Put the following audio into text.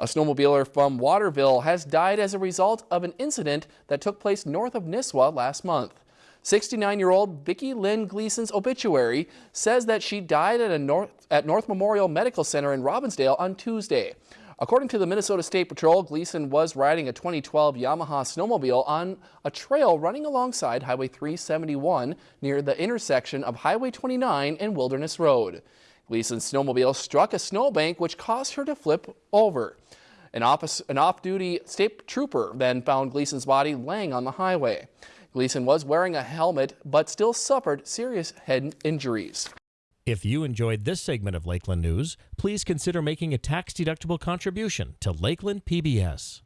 A snowmobiler from Waterville has died as a result of an incident that took place north of Nisswa last month. 69-year-old Vicki Lynn Gleason's obituary says that she died at, North, at North Memorial Medical Center in Robbinsdale on Tuesday. According to the Minnesota State Patrol, Gleason was riding a 2012 Yamaha snowmobile on a trail running alongside Highway 371 near the intersection of Highway 29 and Wilderness Road. Gleason's snowmobile struck a snowbank which caused her to flip over. An, an off-duty state trooper then found Gleason's body laying on the highway. Gleason was wearing a helmet but still suffered serious head injuries. If you enjoyed this segment of Lakeland News, please consider making a tax-deductible contribution to Lakeland PBS.